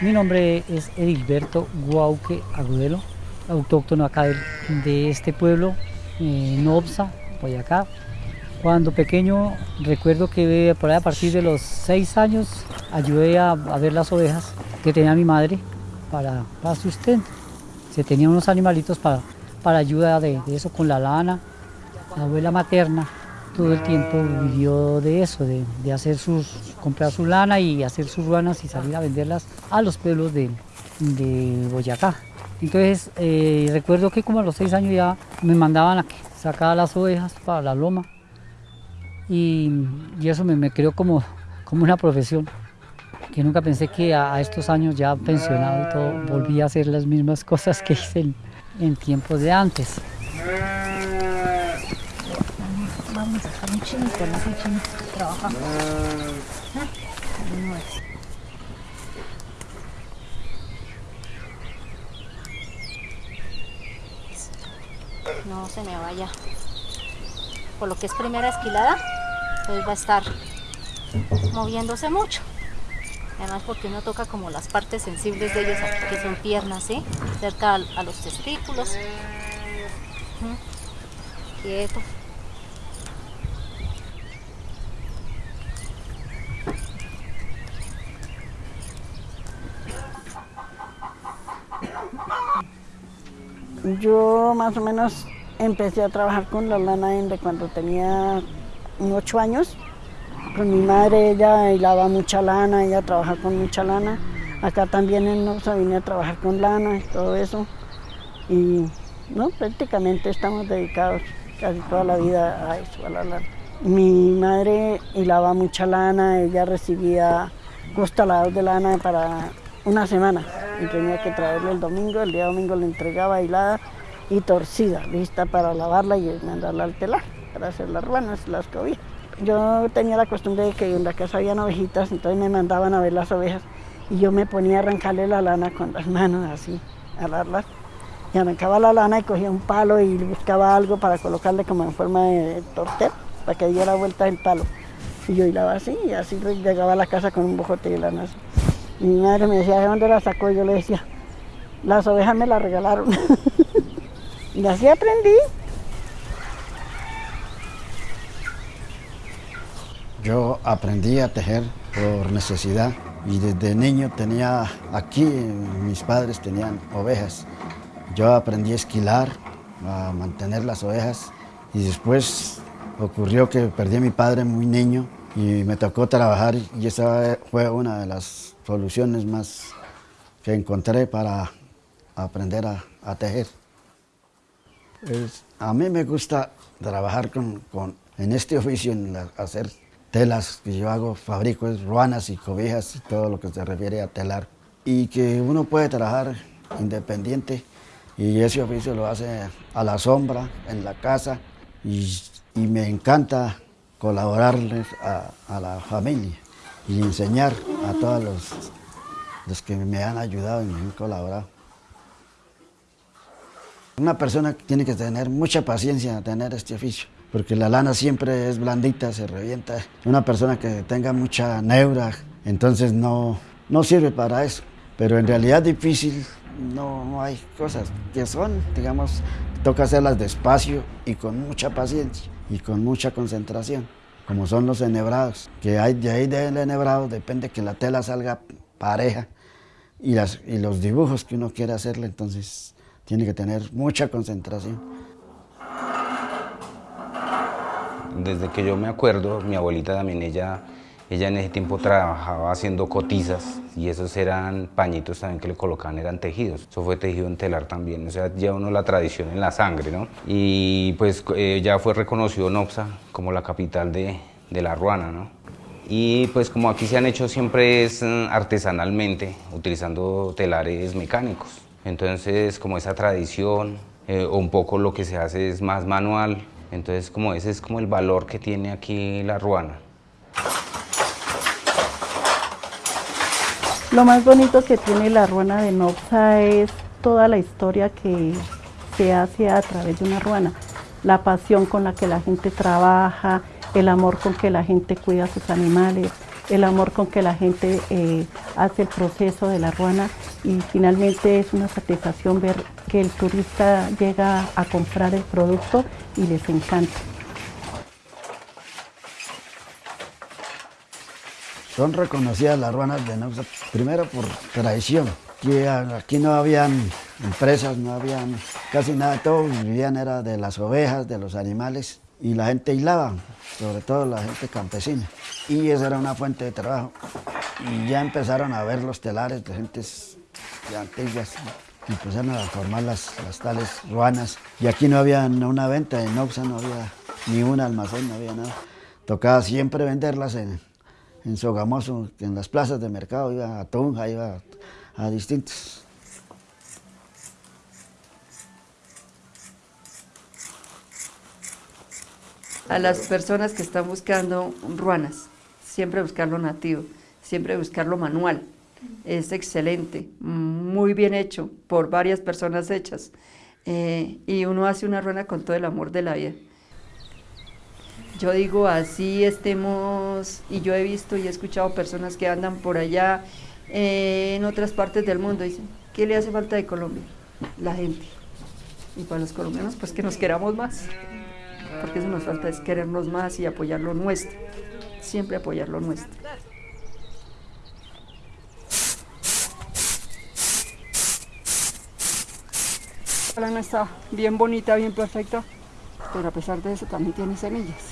Mi nombre es Edilberto Guauque Agudelo, autóctono acá de, este pueblo, en Obsa, Boyacá. Cuando pequeño recuerdo que por ahí a partir de los seis años ayudé a ver las ovejas que tenía mi madre para, para sustento. Se tenía unos animalitos para, para ayuda de, eso con la lana. La abuela materna todo el tiempo vivió de eso, de, de, hacer sus, comprar su lana y hacer sus ruanas y salir a venderlas a los pueblos de, de Boyacá. Entonces eh, recuerdo que como a los seis años ya me mandaban a que sacara las ovejas para la loma y, y eso me, me creó como, como una profesión que nunca pensé que a, estos años ya pensionado y volví a hacer las mismas cosas que hice en, tiempos de antes. Vamos a chinito, no. No se me vaya. Por lo que es primera esquilada, pues va a estar moviéndose mucho. Además porque uno toca como las partes sensibles de ellos, que son piernas, ¿sí? Cerca a, los testículos. Quieto. Yo más o menos empecé a trabajar con la lana de cuando tenía ocho años. Con mi madre ella hilaba mucha lana, ella trabajaba con mucha lana. Acá también en Norsa vine a trabajar con lana y todo eso. Y no, prácticamente estamos dedicados casi toda la vida a eso, a la lana. Mi madre hilaba mucha lana, ella recibía costalados de lana para una semana y tenía que traerle el domingo, el día domingo le entregaba hilada y torcida, lista para lavarla y mandarla al telar para hacer las ruanas, las cobijas. Yo tenía la costumbre de que en la casa habían ovejitas, entonces me mandaban a ver las ovejas y yo me ponía a arrancarle la lana con las manos así, a alarlas. Y arrancaba la lana y cogía un palo y buscaba algo para colocarle como en forma de tortel, para que diera vuelta el palo. Y yo hilaba así y así llegaba a la casa con un bojote de lana así. Y mi madre me decía, ¿de dónde la sacó? Y yo le decía, las ovejas me las regalaron. y así aprendí. Yo aprendí a tejer por necesidad y desde niño tenía, aquí mis padres tenían ovejas. Yo aprendí a esquilar, a mantener las ovejas y después ocurrió que perdí a mi padre muy niño y me tocó trabajar y esa fue una de las soluciones más que encontré para aprender a, tejer. A mí me gusta trabajar con, con, en este oficio, en la, hacer telas que yo hago, fabrico ruanas y cobijas y todo lo que se refiere a telar. Y que uno puede trabajar independiente y ese oficio lo hace a la sombra, en la casa y, y me encanta colaborarles a, a, la familia y enseñar a todos los, los que me han ayudado y me han colaborado. Una persona tiene que tener mucha paciencia tener este oficio, porque la lana siempre es blandita, se revienta. Una persona que tenga mucha neura, entonces no, no sirve para eso. Pero en realidad difícil no, no hay cosas que son, digamos, toca hacerlas despacio y con mucha paciencia y con mucha concentración, como son los enhebrados, que hay, de ahí del enhebrado depende que la tela salga pareja y, las, y los dibujos que uno quiere hacerle, entonces tiene que tener mucha concentración. Desde que yo me acuerdo, mi abuelita también, ella, ella en ese tiempo trabajaba haciendo cotizas y esos eran pañitos también que le colocaban, eran tejidos. Eso fue tejido en telar también, o sea, lleva uno la tradición en la sangre, ¿no? Y pues eh, ya fue reconocido Nopsa como la capital de, de la ruana, ¿no? Y pues como aquí se han hecho siempre es mm, artesanalmente, utilizando telares mecánicos. Entonces como esa tradición, eh, un poco lo que se hace es más manual, entonces como ese es como el valor que tiene aquí la ruana. Lo más bonito que tiene la ruana de Nopsa es toda la historia que se hace a través de una ruana, la pasión con la que la gente trabaja, el amor con que la gente cuida a sus animales, el amor con que la gente eh, hace el proceso de la ruana y finalmente es una satisfacción ver que el turista llega a comprar el producto y les encanta. Son reconocidas las ruanas de Nausa, primero por tradición, que aquí no habían empresas, no habían casi nada, todos vivían era de las ovejas, de los animales, y la gente hilaba, sobre todo la gente campesina, y esa era una fuente de trabajo. Y ya empezaron a ver los telares de gentes y empezaron a formar las, las tales ruanas, y aquí no había una venta, en Nausa no había ni un almacén, no había nada. Tocaba siempre venderlas en, en Sogamoso, en las plazas de mercado, iba a Tunja, iba a, distintos. A las personas que están buscando ruanas, siempre buscar lo nativo, siempre buscar lo manual. Es excelente, muy bien hecho, por varias personas hechas. Eh, y uno hace una ruana con todo el amor de la vida. Yo digo, así estemos, y yo he visto y he escuchado personas que andan por allá eh, en otras partes del mundo, dicen, ¿qué le hace falta de Colombia? La gente. Y para los colombianos, pues que nos queramos más, porque eso nos falta es querernos más y apoyar lo nuestro, siempre apoyar lo nuestro. La lana está bien bonita, bien perfecta, pero a pesar de eso también tiene semillas.